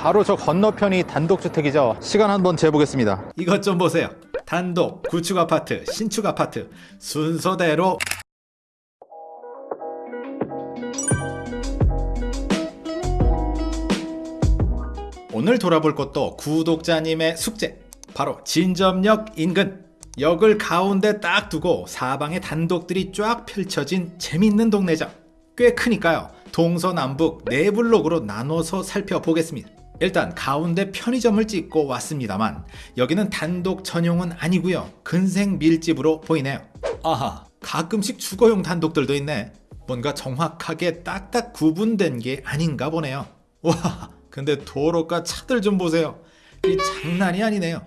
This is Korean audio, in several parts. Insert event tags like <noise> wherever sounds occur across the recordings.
바로 저 건너편이 단독주택이죠. 시간 한번 재보겠습니다. 이것 좀 보세요. 단독, 구축 아파트, 신축 아파트 순서대로 오늘 돌아볼 곳도 구독자님의 숙제 바로 진점역 인근 역을 가운데 딱 두고 사방에 단독들이 쫙 펼쳐진 재밌는 동네죠 꽤 크니까요 동서남북 네 블록으로 나눠서 살펴보겠습니다 일단 가운데 편의점을 찍고 왔습니다만 여기는 단독 전용은 아니고요. 근생 밀집으로 보이네요. 아하 가끔씩 주거용 단독들도 있네. 뭔가 정확하게 딱딱 구분된 게 아닌가 보네요. 와 근데 도로가 차들 좀 보세요. 이 장난이 아니네요.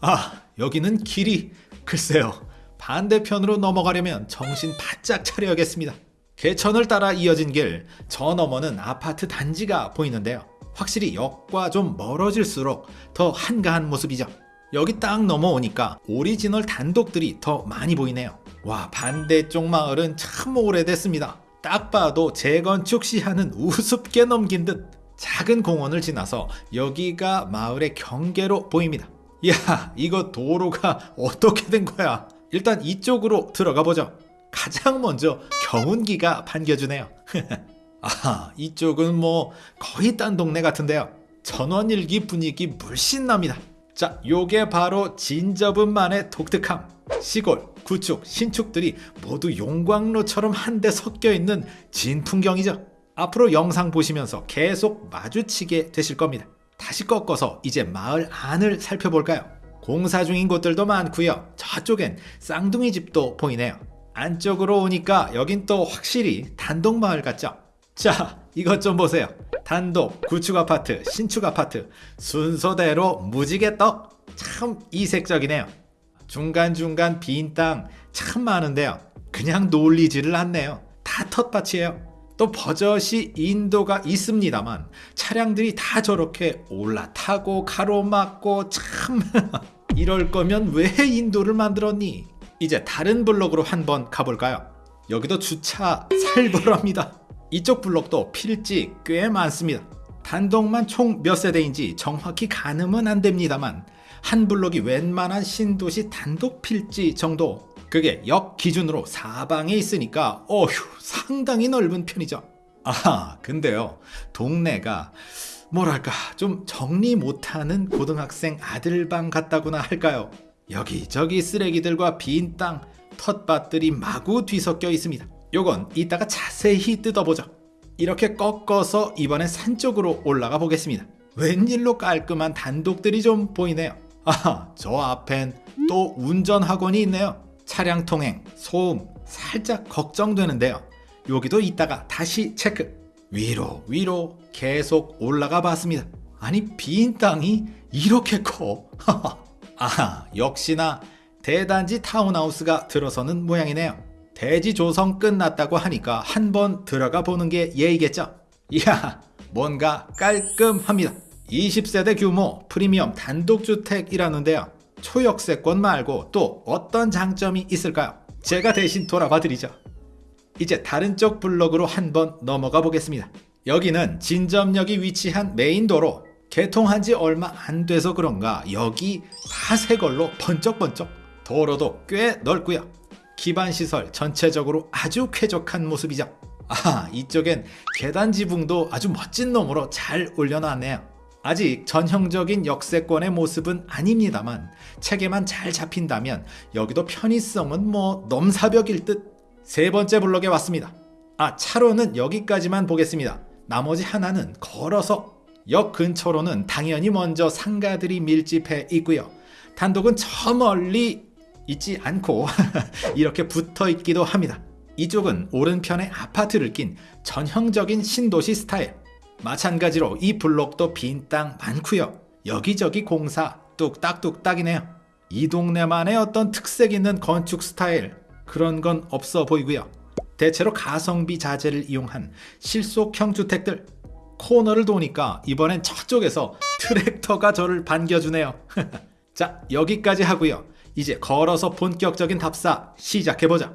아 여기는 길이 글쎄요. 반대편으로 넘어가려면 정신 바짝 차려야겠습니다. 개천을 따라 이어진 길 저 너머는 아파트 단지가 보이는데요 확실히 역과 좀 멀어질수록 더 한가한 모습이죠. 여기 딱 넘어오니까 오리지널 단독들이 더 많이 보이네요. 와 반대쪽 마을은 참 오래됐습니다. 딱 봐도 재건축 시한은 우습게 넘긴 듯 작은 공원을 지나서 여기가 마을의 경계로 보입니다. 야 이거 도로가 <laughs> 어떻게 된 거야? 일단 이쪽으로 들어가 보죠. 가장 먼저 경운기가 반겨주네요 <laughs> 아 이쪽은 뭐 거의 딴 동네 같은데요. 전원일기 분위기 물씬 납니다. 자 요게 바로 진접은만의 독특함. 시골 구축 신축들이 모두 용광로처럼 한데 섞여 있는 진풍경이죠. 앞으로 영상 보시면서 계속 마주치게 되실 겁니다. 다시 꺾어서 이제 마을 안을 살펴볼까요? 공사 중인 곳들도 많고요. 저쪽엔 쌍둥이 집도 보이네요. 안쪽으로 오니까 여긴 또 확실히 단독 마을 같죠 자 이것 좀 보세요. 단독 구축 아파트 신축 아파트. 순서대로 무지개 떡. 참 이색적이네요. 중간중간 빈 땅. 참 많은데요. 그냥 놀리지를 않네요. 다 텃밭이에요. 또 버젓이 인도가 있습니다만 차량들이 다 저렇게 올라타고 가로막고 참. <laughs> 이럴 거면 왜 인도를 만들었니? 이제 다른 블록으로 한번 가볼까요? 여기도 주차 살벌합니다 이쪽 블록도 필지 꽤 많습니다. 단독만 총 몇 세대인지 정확히 가늠은 안 됩니다만 한 블록이 웬만한 신도시 단독 필지 정도 그게 역 기준으로 사방에 있으니까 어휴 상당히 넓은 편이죠. 아 근데요 동네가 뭐랄까 좀 정리 못하는 고등학생 아들방 같다고나 할까요? 여기저기 쓰레기들과 빈 땅 텃밭들이 마구 뒤섞여 있습니다 요건 이따가 자세히 뜯어보죠. 이렇게 꺾어서 이번엔 산 쪽으로 올라가 보겠습니다. 웬일로 깔끔한 단독들이 좀 보이네요. 아저 앞엔 또 운전학원이 있네요. 차량 통행, 소음 살짝 걱정되는데요. 여기도 이따가 다시 체크. 위로 위로 계속 올라가 봤습니다. 아니 빈 땅이 이렇게 커? <laughs> 아 역시나 대단지 타운하우스가 들어서는 모양이네요 대지 조성 끝났다고 하니까 한번 들어가 보는 게 예의겠죠? 이야 뭔가 깔끔합니다. 20세대 규모 프리미엄 단독주택이라는데요. 초역세권 말고 또 어떤 장점이 있을까요? 제가 대신 돌아봐 드리죠. 이제 다른 쪽 블록으로 한번 넘어가 보겠습니다. 여기는 진점역이 위치한 메인 도로. 개통한 지 얼마 안 돼서 그런가 여기 다 새 걸로 번쩍번쩍 도로도 꽤 넓고요 기반시설 전체적으로 아주 쾌적한 모습이죠. 아 이쪽엔 계단 지붕도 아주 멋진 놈으로 잘 올려놨네요. 아직 전형적인 역세권의 모습은 아닙니다만 체계만 잘 잡힌다면 여기도 편의성은 뭐 넘사벽일 듯. 세 번째 블록에 왔습니다. 아 차로는 여기까지만 보겠습니다. 나머지 하나는 걸어서 역 근처로는 당연히 먼저 상가들이 밀집해 있고요. 단독은 저 멀리 있지 않고 <laughs> 이렇게 붙어 있기도 합니다. 이쪽은 오른편에 아파트를 낀 전형적인 신도시 스타일. 마찬가지로 이 블록도 빈 땅 많고요. 여기저기 공사 뚝딱뚝딱이네요. 이 동네만의 어떤 특색 있는 건축 스타일 그런 건 없어 보이고요. 대체로 가성비 자재를 이용한 실속형 주택들. 코너를 도니까 이번엔 저쪽에서 트랙터가 저를 반겨주네요. <laughs> 자 여기까지 하고요 이제 걸어서 본격적인 답사 시작해보자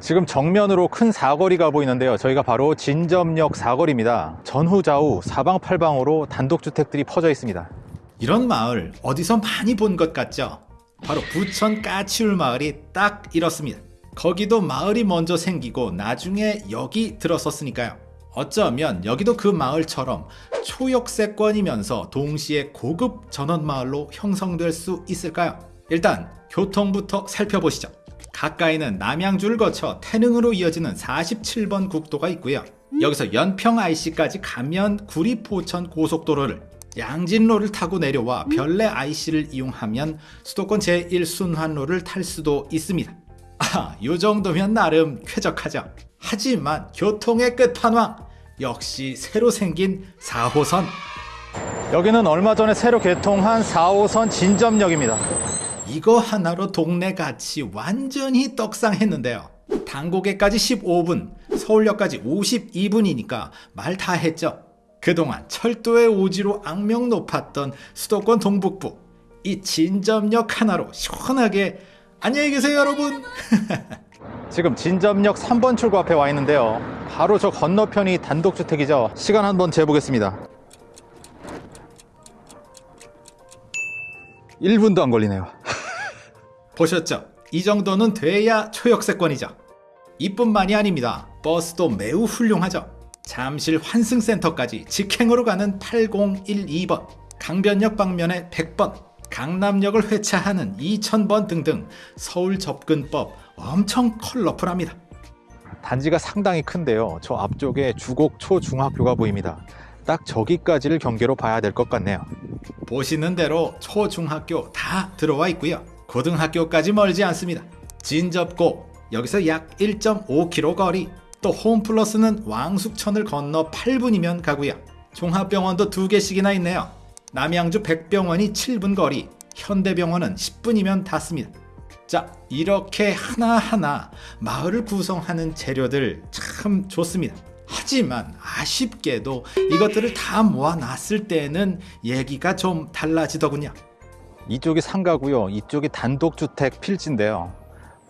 지금 정면으로 큰 사거리가 보이는데요. 저희가 바로 진점역 사거리입니다. 전후 좌우 사방팔방으로 단독주택들이 퍼져 있습니다. 이런 마을 어디서 많이 본 것 같죠? 바로 부천 까치울 마을이 딱 이렇습니다. 거기도 마을이 먼저 생기고 나중에 여기 들어섰으니까요. 어쩌면 여기도 그 마을처럼 초역세권이면서 동시에 고급 전원 마을로 형성될 수 있을까요? 일단 교통부터 살펴보시죠. 가까이는 남양주를 거쳐 태릉으로 이어지는 47번 국도가 있고요. 여기서 연평 IC까지 가면 구리 포천 고속도로를 양진로를 타고 내려와 별내 IC를 이용하면 수도권 제1순환로를 탈 수도 있습니다. 아, 요 정도면 나름 쾌적하죠. 하지만 교통의 끝판왕 역시 새로 생긴 4호선 여기는 얼마 전에 새로 개통한 4호선 진점역입니다. 이거 하나로 동네 같이 완전히 떡상했는데요. 당고개까지 15분, 서울역까지 52분이니까 말 다 했죠. 그동안 철도의 오지로 악명 높았던 수도권 동북부 이 진점역 하나로 시원하게 안녕히 계세요 여러분. <laughs> 지금 진점역 3번 출구 앞에 와 있는데요. 바로 저 건너편이 단독주택이죠. 시간 한번 재보겠습니다. 1분도 안 걸리네요. <laughs> 보셨죠? 이 정도는 돼야 초역세권이죠. 이뿐만이 아닙니다. 버스도 매우 훌륭하죠. 잠실 환승센터까지 직행으로 가는 8012번, 강변역 방면에 100번, 강남역을 회차하는 2000번 등등 서울 접근법 엄청 컬러풀합니다. 단지가 상당히 큰데요. 저 앞쪽에 주곡 초중학교가 보입니다. 딱 저기까지를 경계로 봐야 될 것 같네요. 보시는 대로 초중학교 다 들어와 있고요. 고등학교까지 멀지 않습니다. 진접고 여기서 약 1.5km 거리 또 홈플러스는 왕숙천을 건너 8분이면 가고요. 종합병원도 두 개씩이나 있네요. 남양주 백병원이 7분 거리, 현대병원은 10분이면 닿습니다. 자, 이렇게 하나하나 마을을 구성하는 재료들 참 좋습니다. 하지만 아쉽게도 이것들을 다 모아놨을 때는 얘기가 좀 달라지더군요. 이쪽이 상가고요. 이쪽이 단독주택 필지인데요.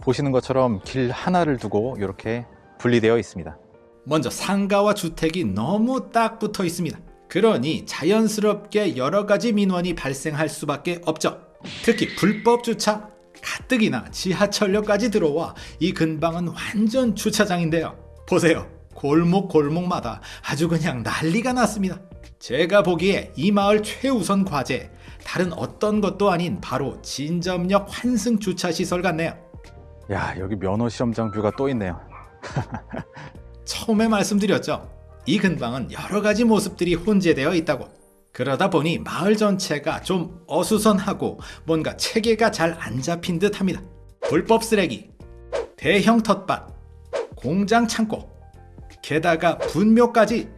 보시는 것처럼 길 하나를 두고 이렇게 분리되어 있습니다. 먼저 상가와 주택이 너무 딱 붙어 있습니다. 그러니 자연스럽게 여러 가지 민원이 발생할 수밖에 없죠. 특히 불법 주차, 가뜩이나 지하철역까지 들어와 이 근방은 완전 주차장인데요. 보세요. 골목 골목마다 아주 그냥 난리가 났습니다. 제가 보기에 이 마을 최우선 과제 다른 어떤 것도 아닌 바로 진점역 환승 주차 시설 같네요. 야, 여기 면허 시험장 뷰가 또 있네요. <laughs> 처음에 말씀드렸죠. 이 근방은 여러 가지 모습들이 혼재되어 있다고. 그러다 보니 마을 전체가 좀 어수선하고 뭔가 체계가 잘 안 잡힌 듯 합니다. 불법 쓰레기, 대형 텃밭, 공장 창고, 게다가 분묘까지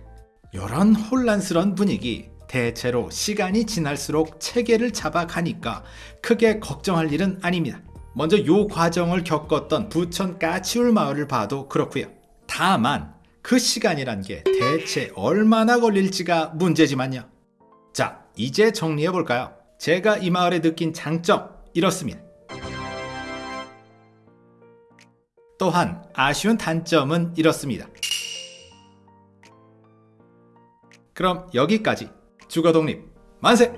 이런 혼란스러운 분위기 대체로 시간이 지날수록 체계를 잡아가니까 크게 걱정할 일은 아닙니다. 먼저 요 과정을 겪었던 부천 까치울 마을을 봐도 그렇고요. 다만 그 시간이란 게 대체 얼마나 걸릴지가 문제지만요. 자, 이제 정리해 볼까요? 제가 이 마을에 느낀 장점 이렇습니다. 또한 아쉬운 단점은 이렇습니다. 그럼 여기까지 주거 독립 만세!